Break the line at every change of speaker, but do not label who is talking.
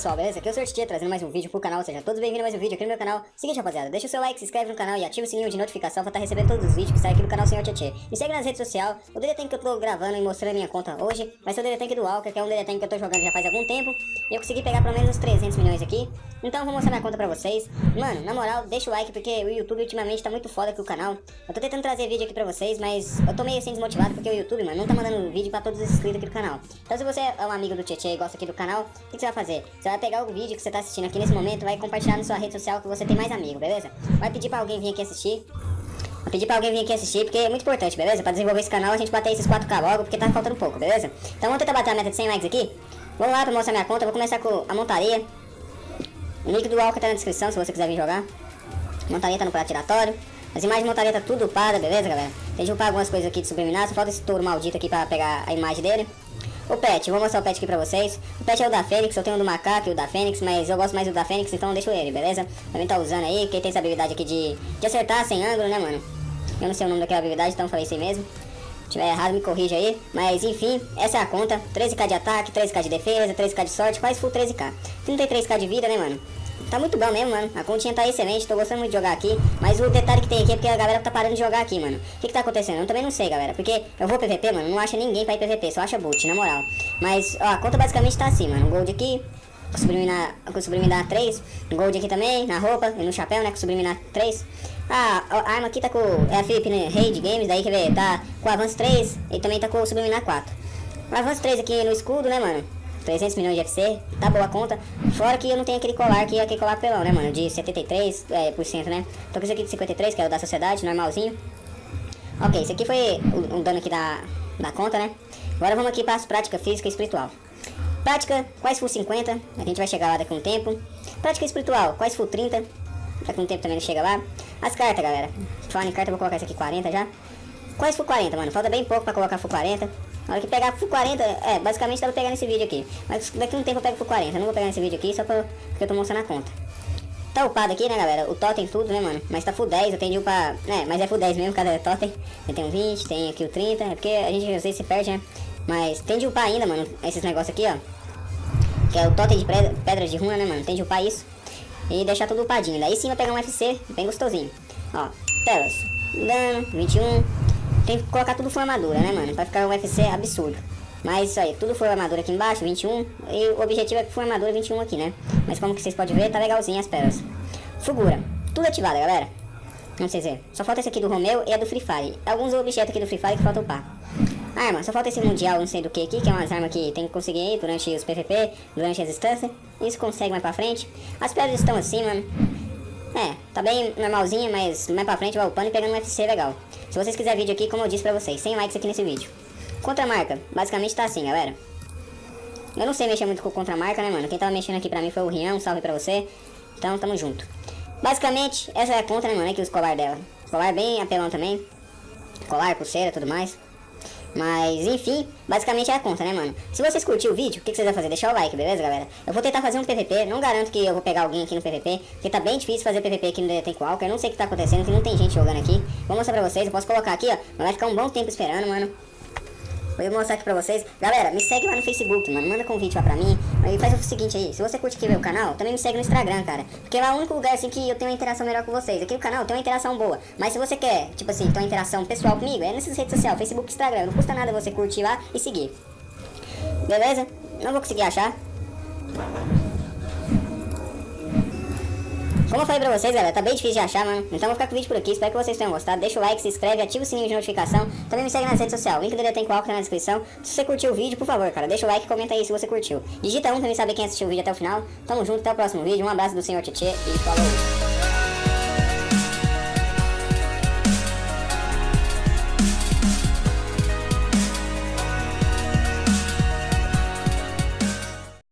pessoal, beleza? Aqui é o Sr. Tia trazendo mais um vídeo pro canal, seja todos bem-vindos a mais um vídeo aqui no meu canal. Seguinte, rapaziada, deixa o seu like, se inscreve no canal e ativa o sininho de notificação pra estar tá recebendo todos os vídeos que saem aqui no canal Sr. Tia. Me segue nas redes sociais, o DD que eu tô gravando e mostrando a minha conta hoje vai ser o DD do Walker, que é um DD que eu tô jogando já faz algum tempo. E eu consegui pegar pelo menos uns 300 milhões aqui, então vou mostrar minha conta pra vocês. Mano, na moral, deixa o like porque o YouTube ultimamente tá muito foda aqui o canal. Eu tô tentando trazer vídeo aqui pra vocês, mas eu tô meio assim desmotivado porque o YouTube, mano, não tá mandando vídeo pra todos os inscritos aqui do canal. Então se você é um amigo do Tietê e gosta aqui do canal, o que, que você vai fazer? Você vai pegar o vídeo que você tá assistindo aqui nesse momento, vai compartilhar na sua rede social que você tem mais amigo, beleza? Vai pedir pra alguém vir aqui assistir. Vai pedir pra alguém vir aqui assistir, porque é muito importante, beleza? Pra desenvolver esse canal, a gente bater esses 4K logo, porque tá faltando pouco, beleza? Então vamos tentar bater a meta de 100 likes aqui. Vamos lá pra mostrar minha conta, vou começar com a montaria. O link do Walker tá na descrição, se você quiser vir jogar. Montaria tá no prato giratório. As imagens de montaria tá tudo upada, beleza, galera? Tem que upar algumas coisas aqui de subliminar, só falta esse touro maldito aqui pra pegar a imagem dele. O pet, vou mostrar o pet aqui pra vocês. O pet é o da Fênix, eu tenho o do macaco e o da Fênix, mas eu gosto mais do da Fênix, então deixo ele, beleza? Também tá usando aí, quem tem essa habilidade aqui de, de acertar sem ângulo, né, mano? Eu não sei o nome daquela habilidade, então falei aí mesmo. Se tiver errado, me corrija aí. Mas enfim, essa é a conta. 13k de ataque, 13k de defesa, 13k de sorte, quase full 13k. 33k de vida, né, mano? Tá muito bom mesmo, mano. A continha tá excelente, tô gostando muito de jogar aqui. Mas o detalhe que tem aqui é porque a galera tá parando de jogar aqui, mano. O que que tá acontecendo? Eu também não sei, galera. Porque eu vou PVP, mano, não acha ninguém pra ir PVP, só acha boot, na moral. Mas, ó, a conta basicamente tá assim, mano. Gold aqui, subliminar, subliminar 3. Gold aqui também, na roupa e no chapéu, né? Com subliminar 3. Ah, a arma aqui tá com. É a Felipe né, Raid Games, daí quer ver? Tá com avanço 3 e também tá com subliminar 4. O avanço 3 aqui no escudo, né, mano? 300 milhões de FC, tá boa a conta. Fora que eu não tenho aquele colar aqui, aquele colar pelão, né, mano? De 73%, é, por cento, né? Tô com esse aqui de 53, que é o da sociedade, normalzinho. Ok, esse aqui foi o dano aqui da, da conta, né? Agora vamos aqui para as práticas física e espiritual. Prática, quais for 50, a gente vai chegar lá daqui a um tempo. Prática espiritual, quais for 30, daqui a um tempo também não chega lá. As cartas, galera. Falando em carta, eu vou colocar essa aqui 40 já. Quais for 40, mano? Falta bem pouco pra colocar for 40. Na hora que pegar full 40, é, basicamente dá pra pegar nesse vídeo aqui. Mas daqui um tempo eu pego full 40. Eu não vou pegar nesse vídeo aqui só pra, porque eu tô mostrando a conta. Tá upado aqui, né, galera? O totem tudo, né, mano? Mas tá full 10, eu tenho de upar... É, mas é full 10 mesmo, cada totem. Eu tenho 20, tem aqui o 30. É porque a gente às vezes se perde, né? Mas tem de upar ainda, mano, esses negócios aqui, ó. Que é o totem de pedra de runa, né, mano? Tem de upar isso. E deixar tudo upadinho. Daí sim vai pegar um FC bem gostosinho. Ó, telas. Dano, 21. Tem que colocar tudo full armadura, né, mano? Pra ficar um UFC absurdo. Mas isso aí, tudo full armadura aqui embaixo, 21. E o objetivo é que full armadura 21 aqui, né? Mas como que vocês podem ver, tá legalzinho as pérolas. Fugura. Tudo ativado, galera. Não sei dizer. Só falta esse aqui do Romeu e a do Free Fire. Alguns objetos aqui do Free Fire que faltam upar. Arma, só falta esse mundial, não sei do que aqui, que é umas armas que tem que conseguir aí durante os PVP, durante as instâncias. Isso consegue mais pra frente. As pedras estão assim, mano. É, tá bem normalzinha, mas mais pra frente vai upando e pegando um FC legal. Se vocês quiserem vídeo aqui, como eu disse pra vocês, 100 likes aqui nesse vídeo. Contramarca, basicamente tá assim, galera. Eu não sei mexer muito com contramarca, né, mano? Quem tava mexendo aqui pra mim foi o Rian, um salve pra você. Então, tamo junto. Basicamente, essa é a conta, né, mano? Aqui os colar dela. Colar bem apelão também. Colar, pulseira, tudo mais. Mas, enfim, basicamente é a conta, né, mano? Se vocês curtiram o vídeo, o que, que, vocês vão fazer? Deixar o like, beleza, galera? Eu vou tentar fazer um PVP, não garanto que eu vou pegar alguém aqui no PVP, porque tá bem difícil fazer PVP aqui no DT Walker, eu não sei o que tá acontecendo, que não tem gente jogando aqui. Vou mostrar pra vocês, eu posso colocar aqui, ó, mas vai ficar um bom tempo esperando, mano. Vou mostrar aqui pra vocês. Galera, me segue lá no Facebook, mano. Manda convite lá pra mim. E faz o seguinte aí. Se você curte aqui meu canal, também me segue no Instagram, cara. Porque lá é o único lugar, assim, que eu tenho uma interação melhor com vocês. Aqui no canal tem uma interação boa. Mas se você quer, tipo assim, ter uma interação pessoal comigo, é nessas redes sociais, Facebook Instagram. Não custa nada você curtir lá e seguir. Beleza? Não vou conseguir achar. Como eu falei pra vocês, galera, tá bem difícil de achar, mano. Então vou ficar com o vídeo por aqui. Espero que vocês tenham gostado. Deixa o like, se inscreve, ativa o sininho de notificação. Também me segue nas redes sociais. O link dele tem qual tá na descrição. Se você curtiu o vídeo, por favor, cara, deixa o like e comenta aí se você curtiu. Digita um pra mim saber quem assistiu o vídeo até o final. Tamo junto, até o próximo vídeo. Um abraço do senhor Tietê e falou!